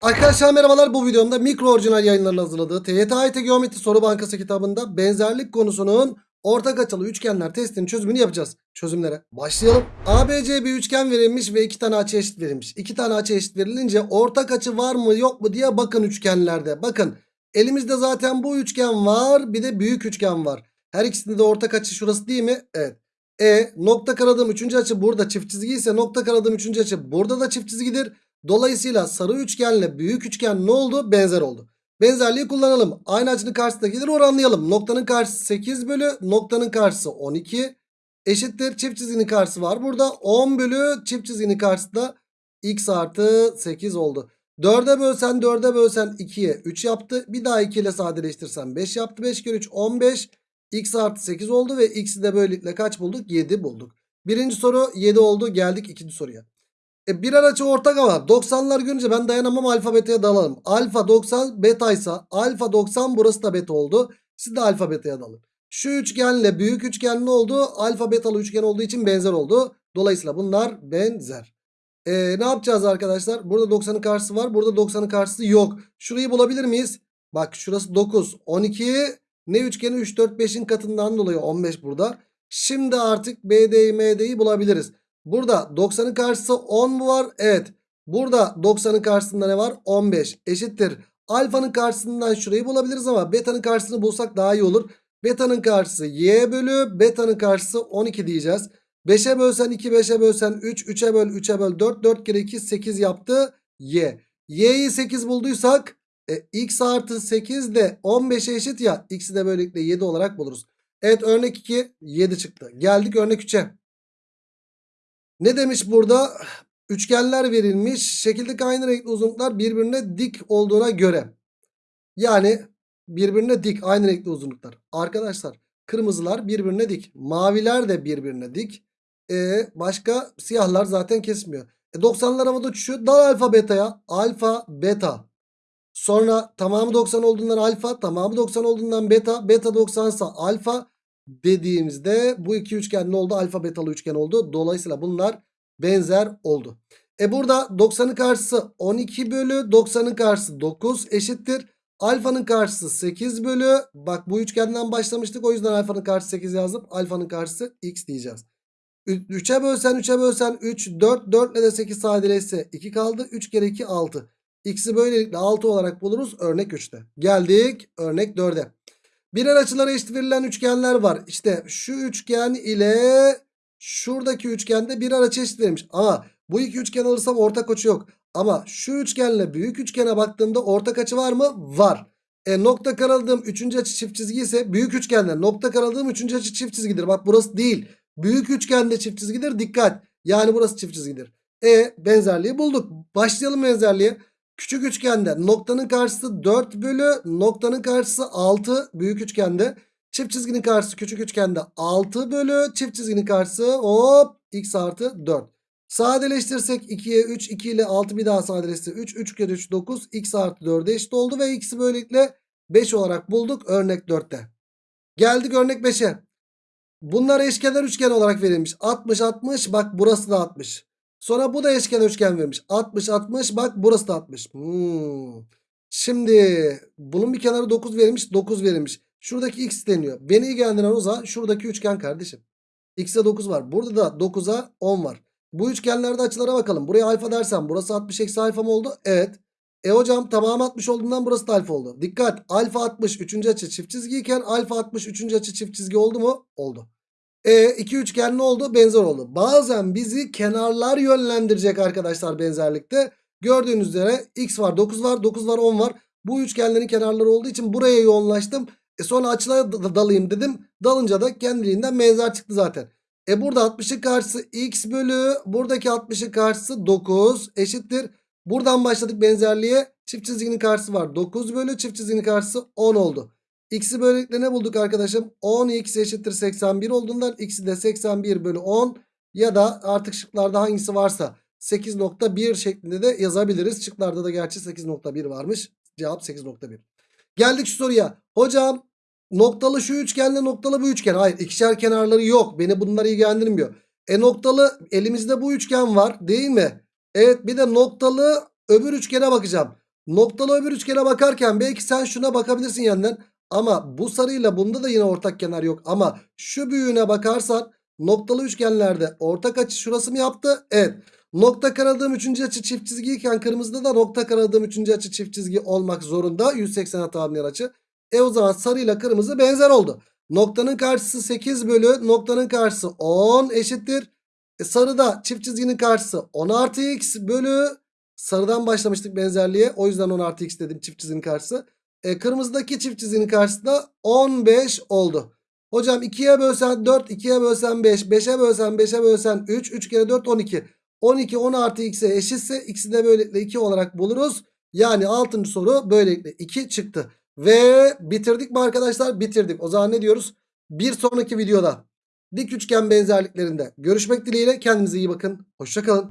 Arkadaşlar merhabalar bu videomda mikro orijinal yayınlarının hazırladığı TYT AYT Geometri Soru Bankası kitabında benzerlik konusunun ortak açılı üçgenler testinin çözümünü yapacağız. Çözümlere başlayalım. ABC bir üçgen verilmiş ve iki tane açı eşit verilmiş. İki tane açı eşit verilince ortak açı var mı yok mu diye bakın üçgenlerde. Bakın elimizde zaten bu üçgen var bir de büyük üçgen var. Her ikisinde de ortak açı şurası değil mi? Evet. E nokta karadığım üçüncü açı burada çift çizgi ise nokta karadığım üçüncü açı burada da çift çizgidir. Dolayısıyla sarı üçgenle büyük üçgen ne oldu? Benzer oldu. Benzerliği kullanalım. Aynı açının karşısında gelir oranlayalım. Noktanın karşısı 8 bölü noktanın karşısı 12 eşittir. Çift çizginin karşısı var. Burada 10 bölü çift çizginin karşısı da x artı 8 oldu. 4'e bölsen 4'e bölsen 2'ye 3 yaptı. Bir daha 2 ile sadeleştirsen 5 yaptı. 5 kere 3 15 x artı 8 oldu ve x'i de böylelikle kaç bulduk? 7 bulduk. Birinci soru 7 oldu. Geldik ikinci soruya. E birer açı ortak ama 90'lar görünce ben dayanamam alfa beta'ya dalalım. Alfa 90 beta ise alfa 90 burası da beta oldu. Siz de alfa beta'ya dalın. Şu üçgenle büyük üçgen ne oldu? Alfa betalı üçgen olduğu için benzer oldu. Dolayısıyla bunlar benzer. E, ne yapacağız arkadaşlar? Burada 90'ın karşısı var. Burada 90'ın karşısı yok. Şurayı bulabilir miyiz? Bak şurası 9. 12 ne üçgeni 3 4 5'in katından dolayı 15 burada. Şimdi artık BD'yi MD'yi bulabiliriz. Burada 90'ın karşısı 10 mu var? Evet. Burada 90'ın karşısında ne var? 15 eşittir. Alfanın karşısından şurayı bulabiliriz ama beta'nın karşısını bulsak daha iyi olur. Beta'nın karşısı y bölü beta'nın karşısı 12 diyeceğiz. 5'e bölsen 2 5'e bölsen 3 3'e böl 3'e böl 4 4 kere 2 8 yaptı y. y'yi 8 bulduysak e, x artı 8 de 15'e eşit ya x'i de böylelikle 7 olarak buluruz. Evet örnek 2 7 çıktı. Geldik örnek 3'e. Ne demiş burada? Üçgenler verilmiş. Şekildeki aynı renkli uzunluklar birbirine dik olduğuna göre. Yani birbirine dik aynı renkli uzunluklar. Arkadaşlar kırmızılar birbirine dik. Maviler de birbirine dik. E, başka siyahlar zaten kesmiyor. E, 90'lar havada uçuşuyor. Dal alfa beta'ya. Alfa beta. Sonra tamamı 90 olduğundan alfa. Tamamı 90 olduğundan beta. Beta 90 ise alfa dediğimizde bu iki üçgen ne oldu? Alfa betalı üçgen oldu. Dolayısıyla bunlar benzer oldu. E burada 90'ın karşısı 12 bölü 90'ın karşısı 9 eşittir. Alfanın karşısı 8 bölü bak bu üçgenden başlamıştık. O yüzden alfanın karşısı 8 yazdım. Alfanın karşısı x diyeceğiz. 3'e bölsen 3'e bölsen 3 4 4 ile de 8 sadeleşse 2 kaldı. 3 kere 2 6. X'i böylelikle 6 olarak buluruz örnek 3'te. Geldik örnek 4'e. Birer açılara eşit verilen üçgenler var. İşte şu üçgen ile şuradaki üçgende birer açı eşit verilmiş. Ama bu iki üçgen alırsam ortak açı yok. Ama şu üçgenle büyük üçgene baktığımda ortak açı var mı? Var. E nokta karaladığım üçüncü açı çift çizgi ise büyük üçgenle nokta karaladığım üçüncü açı çift çizgidir. Bak burası değil. Büyük üçgende çift çizgidir. Dikkat. Yani burası çift çizgidir. E benzerliği bulduk. Başlayalım benzerliğe. Küçük üçgende noktanın karşısı 4 bölü noktanın karşısı 6 büyük üçgende. Çift çizginin karşısı küçük üçgende 6 bölü çift çizginin karşısı hop x artı 4. Sadeleştirsek 2'ye 3 2 ile 6 bir daha sadeleştirse 3 3 kere 3 9 x artı 4'e eşit oldu ve x'i böylelikle 5 olarak bulduk örnek 4'te. Geldik örnek 5'e. Bunlar eşkenar üçgen olarak verilmiş. 60 60 bak burası da 60. Sonra bu da eşkenar üçgen vermiş. 60 60 bak burası da 60. Hmm. Şimdi bunun bir kenarı 9 verilmiş 9 verilmiş. Şuradaki x deniyor. Beni ilgilendiren o zaman şuradaki üçgen kardeşim. X'e 9 var. Burada da 9'a 10 var. Bu üçgenlerde açılara bakalım. Buraya alfa dersem burası 60 eksi alfa mı oldu? Evet. E hocam tamam 60 olduğundan burası da alfa oldu. Dikkat alfa 60 üçüncü açı çift çizgiyken alfa 60 üçüncü açı çift çizgi oldu mu? Oldu. E iki üçgen ne oldu? Benzer oldu. Bazen bizi kenarlar yönlendirecek arkadaşlar benzerlikte. Gördüğünüz üzere x var 9 var 9 var 10 var. Bu üçgenlerin kenarları olduğu için buraya yoğunlaştım. E sonra açılara dalayım dedim. Dalınca da kendiliğinden benzer çıktı zaten. E burada 60'ın karşısı x bölü buradaki 60'ın karşısı 9 eşittir. Buradan başladık benzerliğe. Çift çizginin karşısı var. 9 bölü çift çizginin karşısı 10 oldu. X'i böylelikle ne bulduk arkadaşım? 10x eşittir 81 olduğundan x'i de 81 bölü 10 ya da artık şıklarda hangisi varsa 8.1 şeklinde de yazabiliriz. Şıklarda da gerçi 8.1 varmış. Cevap 8.1. Geldik şu soruya. Hocam noktalı şu üçgenle noktalı bu üçgen. Hayır ikişer kenarları yok. Beni bunlar ilgilendirmiyor. E noktalı elimizde bu üçgen var değil mi? Evet bir de noktalı öbür üçgene bakacağım. Noktalı öbür üçgene bakarken belki sen şuna bakabilirsin yandan. Ama bu sarıyla bunda da yine ortak kenar yok. Ama şu büyüğüne bakarsan noktalı üçgenlerde ortak açı şurası mı yaptı? Evet. Nokta karadığım üçüncü açı çift çizgiyken kırmızıda da nokta karadığım üçüncü açı çift çizgi olmak zorunda. 180'e tamamlayan açı. E o zaman sarıyla kırmızı benzer oldu. Noktanın karşısı 8 bölü noktanın karşısı 10 eşittir. E sarıda çift çizginin karşısı 10 artı x bölü sarıdan başlamıştık benzerliğe. O yüzden 10 artı x dedim çift çizginin karşısı. E, kırmızıdaki çift çizginin karşısı da 15 oldu. Hocam 2'ye bölsen 4, 2'ye bölsen 5, 5'e bölsen 5'e bölsen 3, 3 kere 4 12. 12 10 artı x'e eşitse x'i de böylelikle 2 olarak buluruz. Yani 6. soru böylelikle 2 çıktı. Ve bitirdik mi arkadaşlar? Bitirdik. O zaman ne diyoruz? Bir sonraki videoda dik üçgen benzerliklerinde görüşmek dileğiyle kendinize iyi bakın. Hoşçakalın.